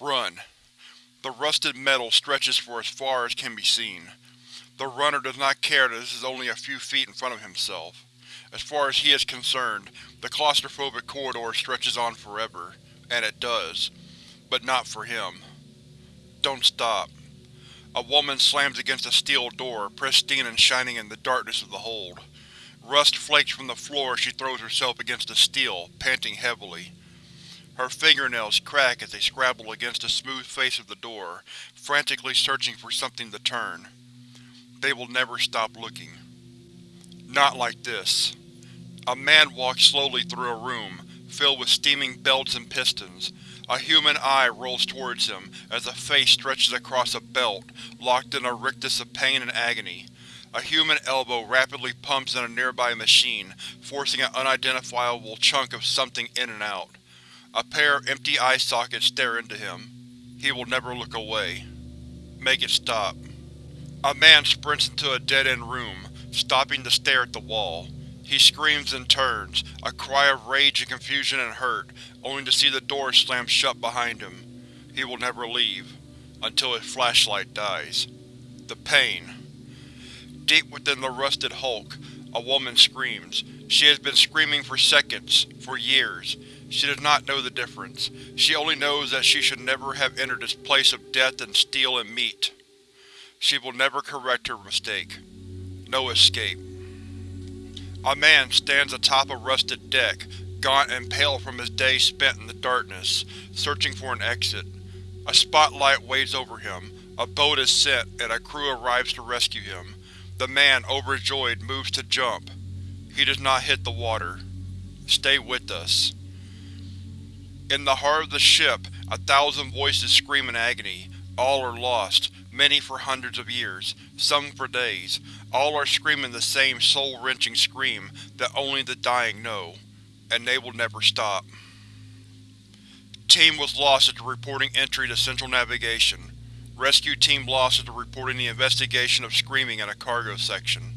Run. The rusted metal stretches for as far as can be seen. The runner does not care that this is only a few feet in front of himself. As far as he is concerned, the claustrophobic corridor stretches on forever, and it does. But not for him. Don't stop. A woman slams against a steel door, pristine and shining in the darkness of the hold. Rust flakes from the floor as she throws herself against the steel, panting heavily. Her fingernails crack as they scrabble against the smooth face of the door, frantically searching for something to turn. They will never stop looking. Not like this. A man walks slowly through a room, filled with steaming belts and pistons. A human eye rolls towards him as a face stretches across a belt, locked in a rictus of pain and agony. A human elbow rapidly pumps in a nearby machine, forcing an unidentifiable chunk of something in and out. A pair of empty eye sockets stare into him. He will never look away. Make it stop. A man sprints into a dead-end room, stopping to stare at the wall. He screams and turns, a cry of rage and confusion and hurt, only to see the door slam shut behind him. He will never leave, until his flashlight dies. The pain. Deep within the rusted hulk, a woman screams. She has been screaming for seconds, for years. She does not know the difference. She only knows that she should never have entered this place of death and steel and meat. She will never correct her mistake. No escape. A man stands atop a rusted deck, gaunt and pale from his days spent in the darkness, searching for an exit. A spotlight waves over him, a boat is sent, and a crew arrives to rescue him. The man, overjoyed, moves to jump. He does not hit the water. Stay with us. In the heart of the ship, a thousand voices scream in agony. All are lost, many for hundreds of years, some for days. All are screaming the same soul-wrenching scream that only the dying know, and they will never stop. Team was lost after reporting entry to Central Navigation. Rescue Team lost after reporting the investigation of screaming in a cargo section.